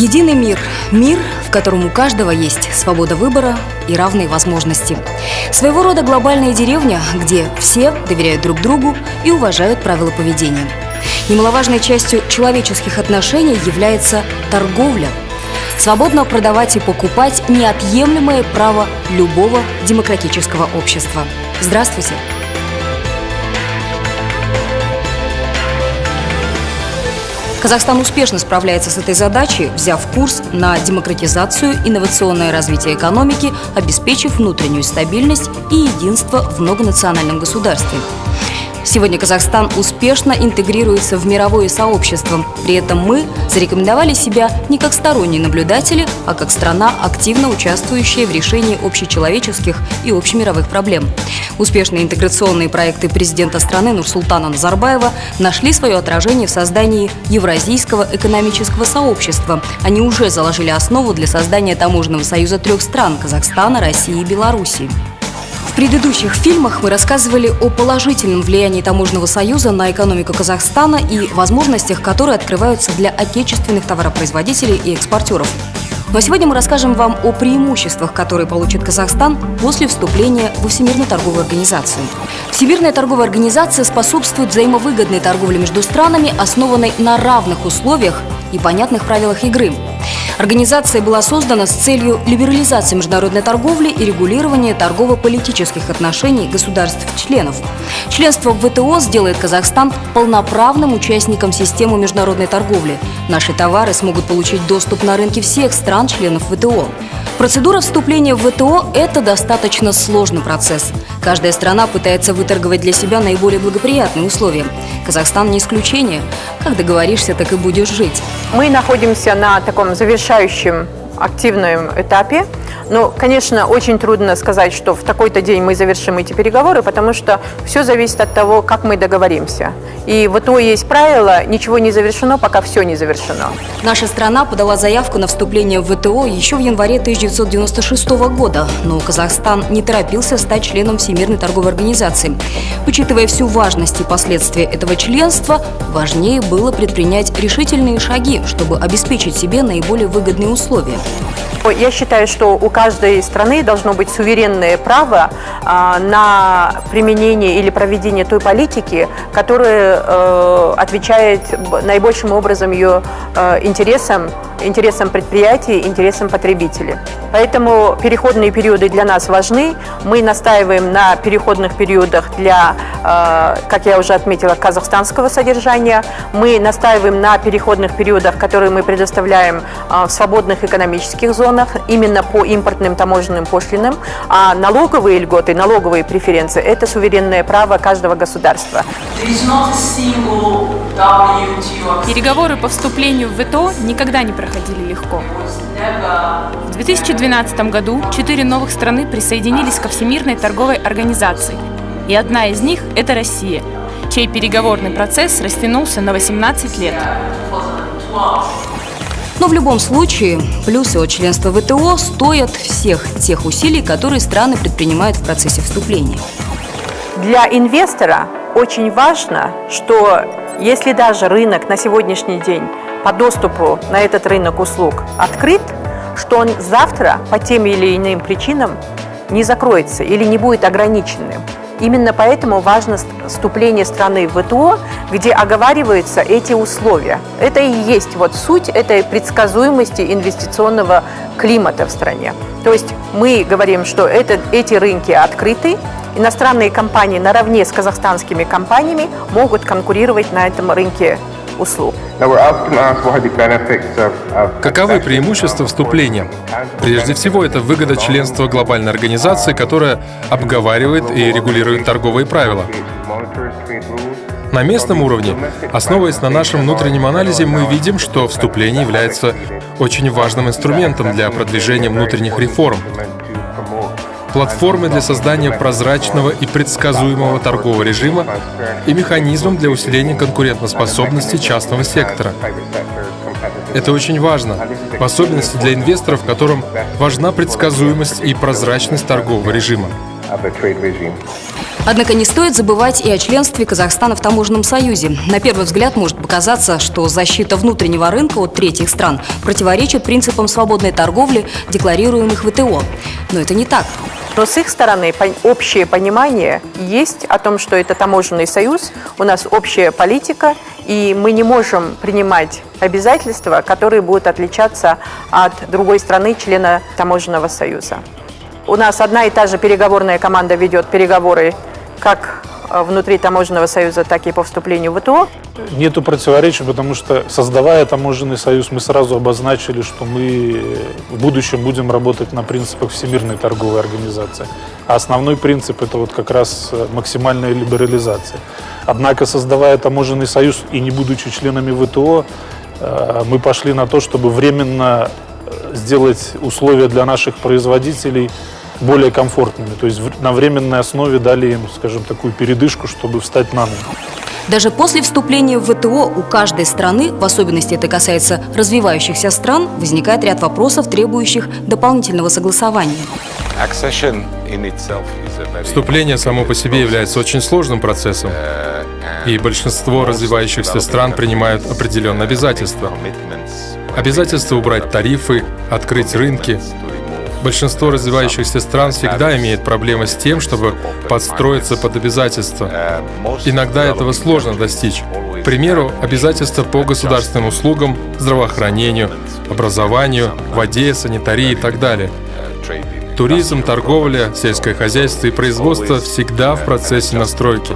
Единый мир. Мир, в котором у каждого есть свобода выбора и равные возможности. Своего рода глобальная деревня, где все доверяют друг другу и уважают правила поведения. Немаловажной частью человеческих отношений является торговля. Свободно продавать и покупать – неотъемлемое право любого демократического общества. Здравствуйте! Казахстан успешно справляется с этой задачей, взяв курс на демократизацию, инновационное развитие экономики, обеспечив внутреннюю стабильность и единство в многонациональном государстве. Сегодня Казахстан успешно интегрируется в мировое сообщество. При этом мы зарекомендовали себя не как сторонние наблюдатели, а как страна, активно участвующая в решении общечеловеческих и общемировых проблем. Успешные интеграционные проекты президента страны Нурсултана Назарбаева нашли свое отражение в создании Евразийского экономического сообщества. Они уже заложили основу для создания таможенного союза трех стран – Казахстана, России и Белоруссии. В предыдущих фильмах мы рассказывали о положительном влиянии Таможенного союза на экономику Казахстана и возможностях, которые открываются для отечественных товаропроизводителей и экспортеров. Но сегодня мы расскажем вам о преимуществах, которые получит Казахстан после вступления во Всемирную торговую организацию. Всемирная торговая организация способствует взаимовыгодной торговле между странами, основанной на равных условиях и понятных правилах игры – Организация была создана с целью либерализации международной торговли и регулирования торгово-политических отношений государств-членов. Членство в ВТО сделает Казахстан полноправным участником системы международной торговли. Наши товары смогут получить доступ на рынки всех стран-членов ВТО. Процедура вступления в ВТО – это достаточно сложный процесс. Каждая страна пытается выторговать для себя наиболее благоприятные условия. Казахстан не исключение. Как договоришься, так и будешь жить. Мы находимся на таком завершающем активном этапе ну, конечно, очень трудно сказать, что в такой-то день мы завершим эти переговоры, потому что все зависит от того, как мы договоримся. И вот то есть правило, ничего не завершено, пока все не завершено. Наша страна подала заявку на вступление в ВТО еще в январе 1996 года, но Казахстан не торопился стать членом Всемирной торговой организации. Учитывая всю важность и последствия этого членства, важнее было предпринять решительные шаги, чтобы обеспечить себе наиболее выгодные условия. Я считаю, что у каждой страны должно быть суверенное право а, на применение или проведение той политики, которая э, отвечает наибольшим образом ее э, интересам интересам предприятий, интересам потребителей. Поэтому переходные периоды для нас важны. Мы настаиваем на переходных периодах для, э, как я уже отметила, казахстанского содержания. Мы настаиваем на переходных периодах, которые мы предоставляем э, в свободных экономических зонах, именно по импортным таможенным пошлинам. А налоговые льготы, налоговые преференции – это суверенное право каждого государства. Переговоры по вступлению в ВТО никогда не проходили легко. В 2012 году четыре новых страны присоединились ко Всемирной торговой организации, и одна из них – это Россия, чей переговорный процесс растянулся на 18 лет. Но в любом случае, плюсы от членства ВТО стоят всех тех усилий, которые страны предпринимают в процессе вступления. Для инвестора очень важно, что если даже рынок на сегодняшний день по доступу на этот рынок услуг открыт, что он завтра по тем или иным причинам не закроется или не будет ограниченным. Именно поэтому важно вступление страны в ВТО, где оговариваются эти условия. Это и есть вот суть этой предсказуемости инвестиционного климата в стране. То есть мы говорим, что это, эти рынки открыты, иностранные компании наравне с казахстанскими компаниями могут конкурировать на этом рынке услуг. Каковы преимущества вступления? Прежде всего, это выгода членства глобальной организации, которая обговаривает и регулирует торговые правила. На местном уровне, основываясь на нашем внутреннем анализе, мы видим, что вступление является очень важным инструментом для продвижения внутренних реформ, платформой для создания прозрачного и предсказуемого торгового режима и механизмом для усиления конкурентоспособности частного сектора. Это очень важно, в особенности для инвесторов, которым важна предсказуемость и прозрачность торгового режима. Однако не стоит забывать и о членстве Казахстана в Таможенном союзе. На первый взгляд может показаться, что защита внутреннего рынка от третьих стран противоречит принципам свободной торговли, декларируемых в ВТО. Но это не так. Но с их стороны общее понимание есть о том, что это таможенный союз, у нас общая политика, и мы не можем принимать обязательства, которые будут отличаться от другой страны, члена таможенного союза. У нас одна и та же переговорная команда ведет переговоры как внутри таможенного союза, так и по вступлению в ВТО. Нету противоречий, потому что, создавая таможенный союз, мы сразу обозначили, что мы в будущем будем работать на принципах Всемирной торговой организации. А основной принцип – это вот как раз э, максимальная либерализация. Однако, создавая таможенный союз и не будучи членами ВТО, э, мы пошли на то, чтобы временно сделать условия для наших производителей – более комфортными. То есть на временной основе дали им, скажем, такую передышку, чтобы встать на ноги. Даже после вступления в ВТО у каждой страны, в особенности это касается развивающихся стран, возникает ряд вопросов, требующих дополнительного согласования. Вступление само по себе является очень сложным процессом, и большинство развивающихся стран принимают определенные обязательства. Обязательство убрать тарифы, открыть рынки, Большинство развивающихся стран всегда имеет проблемы с тем, чтобы подстроиться под обязательства. Иногда этого сложно достичь. К примеру, обязательства по государственным услугам, здравоохранению, образованию, воде, санитарии и так далее. Туризм, торговля, сельское хозяйство и производство всегда в процессе настройки.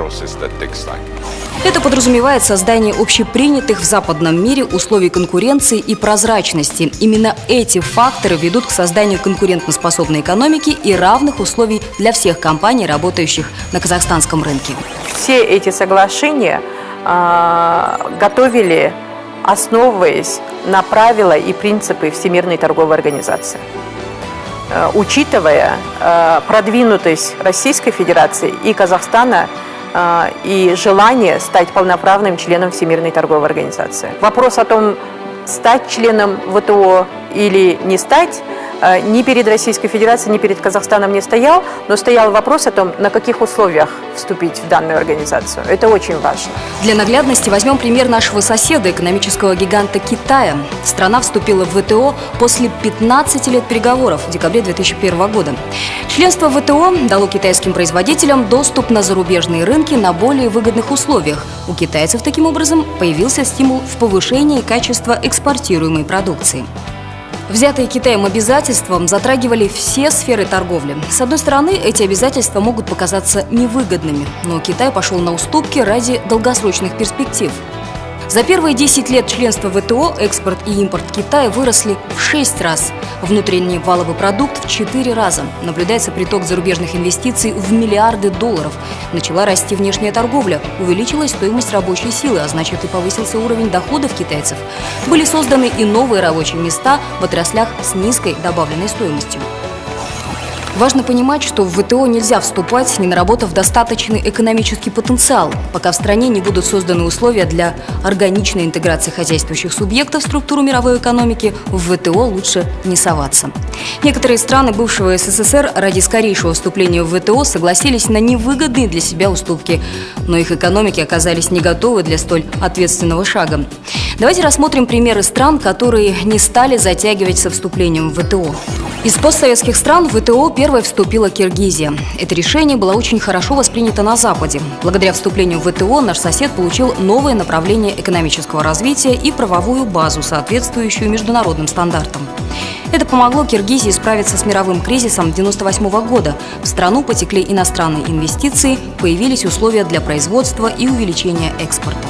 Это подразумевает создание общепринятых в западном мире условий конкуренции и прозрачности. Именно эти факторы ведут к созданию конкурентоспособной экономики и равных условий для всех компаний, работающих на казахстанском рынке. Все эти соглашения э, готовили, основываясь на правила и принципы Всемирной торговой организации э, учитывая э, продвинутость Российской Федерации и Казахстана и желание стать полноправным членом Всемирной торговой организации. Вопрос о том, стать членом ВТО или не стать, ни перед Российской Федерацией, ни перед Казахстаном не стоял, но стоял вопрос о том, на каких условиях вступить в данную организацию. Это очень важно. Для наглядности возьмем пример нашего соседа, экономического гиганта Китая. Страна вступила в ВТО после 15 лет переговоров в декабре 2001 года. Членство в ВТО дало китайским производителям доступ на зарубежные рынки на более выгодных условиях. У китайцев таким образом появился стимул в повышении качества экспортируемой продукции. Взятые Китаем обязательствам затрагивали все сферы торговли. С одной стороны, эти обязательства могут показаться невыгодными, но Китай пошел на уступки ради долгосрочных перспектив. За первые 10 лет членства ВТО экспорт и импорт Китая выросли в 6 раз. Внутренний валовый продукт в 4 раза. Наблюдается приток зарубежных инвестиций в миллиарды долларов. Начала расти внешняя торговля. Увеличилась стоимость рабочей силы, а значит и повысился уровень доходов китайцев. Были созданы и новые рабочие места в отраслях с низкой добавленной стоимостью. Важно понимать, что в ВТО нельзя вступать, не наработав достаточный экономический потенциал, пока в стране не будут созданы условия для органичной интеграции хозяйствующих субъектов в структуру мировой экономики, в ВТО лучше не соваться. Некоторые страны бывшего СССР ради скорейшего вступления в ВТО согласились на невыгодные для себя уступки, но их экономики оказались не готовы для столь ответственного шага. Давайте рассмотрим примеры стран, которые не стали затягивать со вступлением в ВТО. Из постсоветских стран в ВТО первой вступила Киргизия. Это решение было очень хорошо воспринято на Западе. Благодаря вступлению в ВТО наш сосед получил новое направление экономического развития и правовую базу, соответствующую международным стандартам. Это помогло Киргизии справиться с мировым кризисом 1998 года. В страну потекли иностранные инвестиции, появились условия для производства и увеличения экспорта.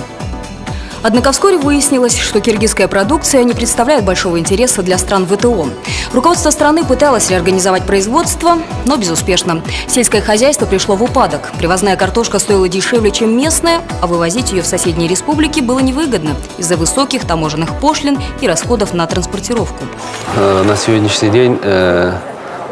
Однако вскоре выяснилось, что киргизская продукция не представляет большого интереса для стран ВТО. Руководство страны пыталось реорганизовать производство, но безуспешно. Сельское хозяйство пришло в упадок. Привозная картошка стоила дешевле, чем местная, а вывозить ее в соседние республики было невыгодно из-за высоких таможенных пошлин и расходов на транспортировку. Э, на сегодняшний день э,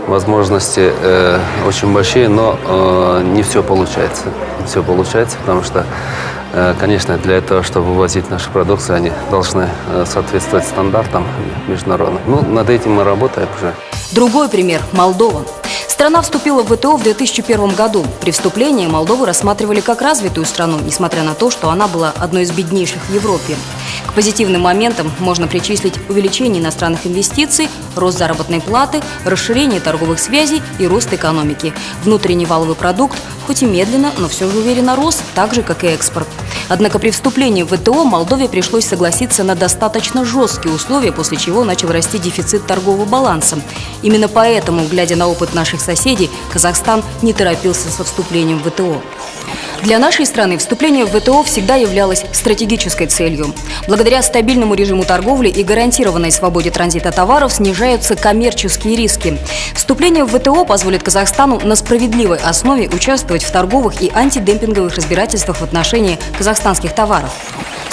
возможности э, очень большие, но не все получается. Все получается, потому что Э, конечно, для этого, чтобы вывозить нашу продукцию, они должны э, соответствовать стандартам международным. Ну, над этим мы работаем уже. Другой пример – Молдова. Страна вступила в ВТО в 2001 году. При вступлении Молдову рассматривали как развитую страну, несмотря на то, что она была одной из беднейших в Европе. К позитивным моментам можно причислить увеличение иностранных инвестиций, рост заработной платы, расширение торговых связей и рост экономики. Внутренний валовый продукт, хоть и медленно, но все же уверенно рос, так же, как и экспорт. Однако при вступлении в ВТО Молдове пришлось согласиться на достаточно жесткие условия, после чего начал расти дефицит торгового баланса. Именно поэтому, глядя на опыт наших соседей, Казахстан не торопился со вступлением в ВТО. Для нашей страны вступление в ВТО всегда являлось стратегической целью. Благодаря стабильному режиму торговли и гарантированной свободе транзита товаров снижаются коммерческие риски. Вступление в ВТО позволит Казахстану на справедливой основе участвовать в торговых и антидемпинговых разбирательствах в отношении казахстанских товаров.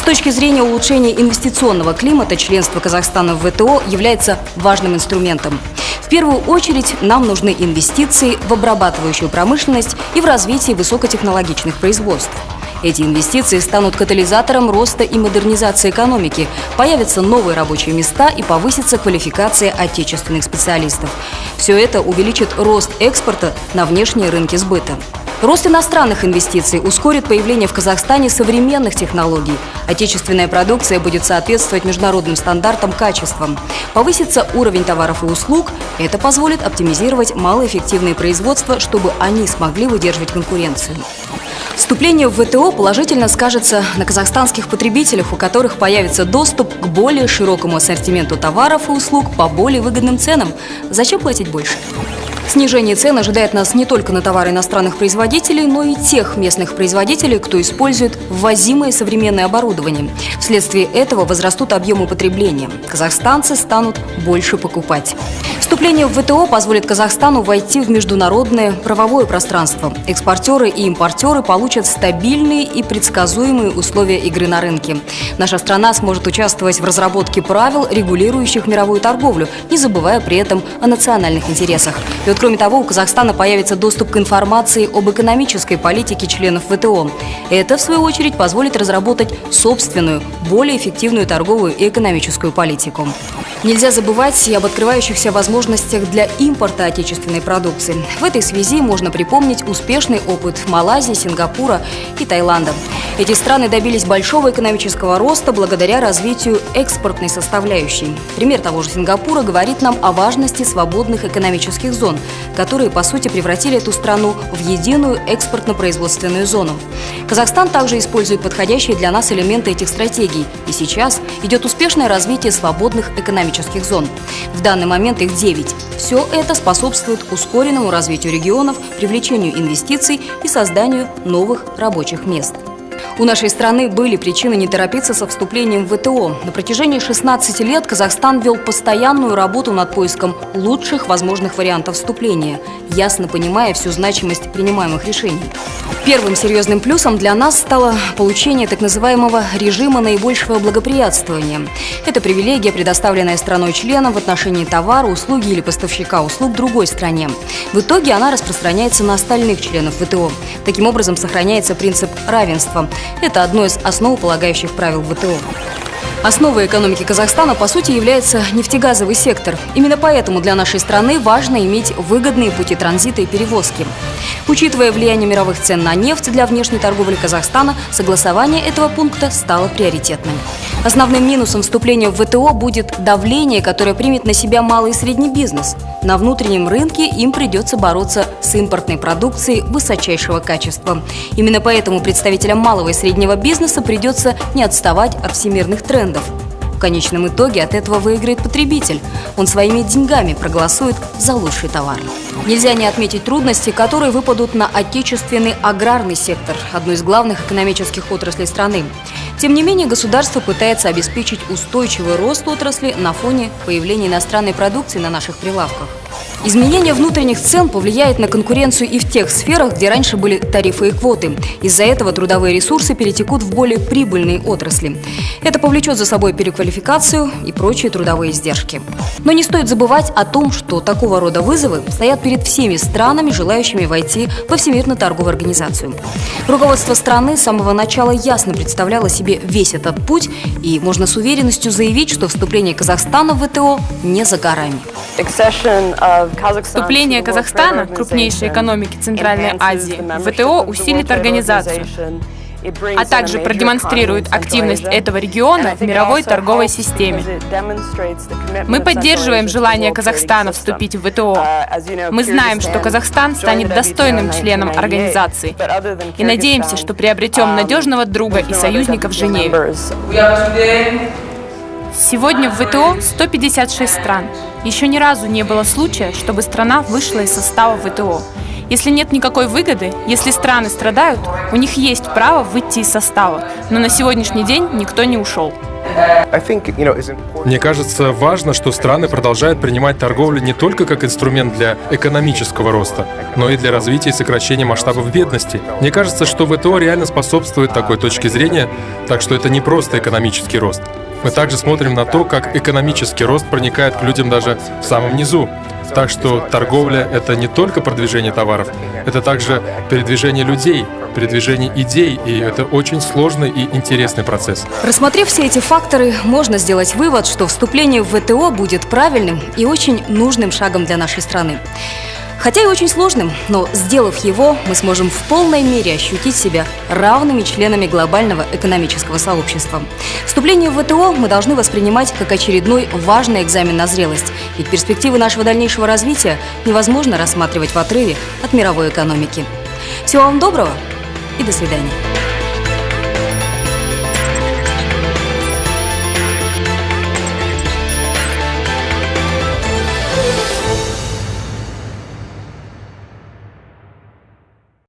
Точки зрения улучшения инвестиционного климата, членство Казахстана в ВТО является важным инструментом. В первую очередь нам нужны инвестиции в обрабатывающую промышленность и в развитие высокотехнологичных производств. Эти инвестиции станут катализатором роста и модернизации экономики, появятся новые рабочие места и повысится квалификация отечественных специалистов. Все это увеличит рост экспорта на внешние рынки сбыта. Рост иностранных инвестиций ускорит появление в Казахстане современных технологий. Отечественная продукция будет соответствовать международным стандартам качества. Повысится уровень товаров и услуг. Это позволит оптимизировать малоэффективные производства, чтобы они смогли выдерживать конкуренцию. Вступление в ВТО положительно скажется на казахстанских потребителях, у которых появится доступ к более широкому ассортименту товаров и услуг по более выгодным ценам. Зачем платить больше? Снижение цен ожидает нас не только на товары иностранных производителей, но и тех местных производителей, кто использует ввозимое современное оборудование. Вследствие этого возрастут объемы потребления. Казахстанцы станут больше покупать. Вступление в ВТО позволит Казахстану войти в международное правовое пространство. Экспортеры и импортеры получат стабильные и предсказуемые условия игры на рынке. Наша страна сможет участвовать в разработке правил, регулирующих мировую торговлю, не забывая при этом о национальных интересах. Вот Кроме того, у Казахстана появится доступ к информации об экономической политике членов ВТО. Это, в свою очередь, позволит разработать собственную, более эффективную торговую и экономическую политику. Нельзя забывать и об открывающихся возможностях для импорта отечественной продукции. В этой связи можно припомнить успешный опыт Малайзии, Сингапура и Таиланда. Эти страны добились большого экономического роста благодаря развитию экспортной составляющей. Пример того же Сингапура говорит нам о важности свободных экономических зон, которые, по сути, превратили эту страну в единую экспортно-производственную зону. Казахстан также использует подходящие для нас элементы этих стратегий, и сейчас идет успешное развитие свободных экономических зон. В данный момент их 9. Все это способствует ускоренному развитию регионов, привлечению инвестиций и созданию новых рабочих мест. У нашей страны были причины не торопиться со вступлением в ВТО. На протяжении 16 лет Казахстан вел постоянную работу над поиском лучших возможных вариантов вступления, ясно понимая всю значимость принимаемых решений. Первым серьезным плюсом для нас стало получение так называемого режима наибольшего благоприятствования. Это привилегия, предоставленная страной-членом в отношении товара, услуги или поставщика услуг другой стране. В итоге она распространяется на остальных членов ВТО. Таким образом, сохраняется принцип равенства. Это одно из основополагающих правил ВТО. Основой экономики Казахстана, по сути, является нефтегазовый сектор. Именно поэтому для нашей страны важно иметь выгодные пути транзита и перевозки. Учитывая влияние мировых цен на нефть для внешней торговли Казахстана, согласование этого пункта стало приоритетным. Основным минусом вступления в ВТО будет давление, которое примет на себя малый и средний бизнес. На внутреннем рынке им придется бороться с импортной продукцией высочайшего качества. Именно поэтому представителям малого и среднего бизнеса придется не отставать от всемирных трендов. В конечном итоге от этого выиграет потребитель. Он своими деньгами проголосует за лучший товар. Нельзя не отметить трудности, которые выпадут на отечественный аграрный сектор, одну из главных экономических отраслей страны. Тем не менее, государство пытается обеспечить устойчивый рост отрасли на фоне появления иностранной продукции на наших прилавках. Изменение внутренних цен повлияет на конкуренцию и в тех сферах, где раньше были тарифы и квоты. Из-за этого трудовые ресурсы перетекут в более прибыльные отрасли. Это повлечет за собой переквалификацию и прочие трудовые издержки. Но не стоит забывать о том, что такого рода вызовы стоят перед всеми странами, желающими войти во Всемирную торговую организацию. Руководство страны с самого начала ясно представляло себе весь этот путь, и можно с уверенностью заявить, что вступление Казахстана в ВТО не за горами. Вступление Казахстана, крупнейшей экономики Центральной Азии, в ВТО усилит организацию, а также продемонстрирует активность этого региона в мировой торговой системе. Мы поддерживаем желание Казахстана вступить в ВТО. Мы знаем, что Казахстан станет достойным членом организации и надеемся, что приобретем надежного друга и союзника в Женеве. Сегодня в ВТО 156 стран. Еще ни разу не было случая, чтобы страна вышла из состава ВТО. Если нет никакой выгоды, если страны страдают, у них есть право выйти из состава. Но на сегодняшний день никто не ушел. Мне кажется, важно, что страны продолжают принимать торговлю не только как инструмент для экономического роста, но и для развития и сокращения масштабов бедности. Мне кажется, что ВТО реально способствует такой точке зрения, так что это не просто экономический рост. Мы также смотрим на то, как экономический рост проникает к людям даже в самом низу. Так что торговля — это не только продвижение товаров, это также передвижение людей, передвижение идей, и это очень сложный и интересный процесс. Рассмотрев все эти факторы, можно сделать вывод, что вступление в ВТО будет правильным и очень нужным шагом для нашей страны. Хотя и очень сложным, но сделав его, мы сможем в полной мере ощутить себя равными членами глобального экономического сообщества. Вступление в ВТО мы должны воспринимать как очередной важный экзамен на зрелость, ведь перспективы нашего дальнейшего развития невозможно рассматривать в отрыве от мировой экономики. Всего вам доброго и до свидания.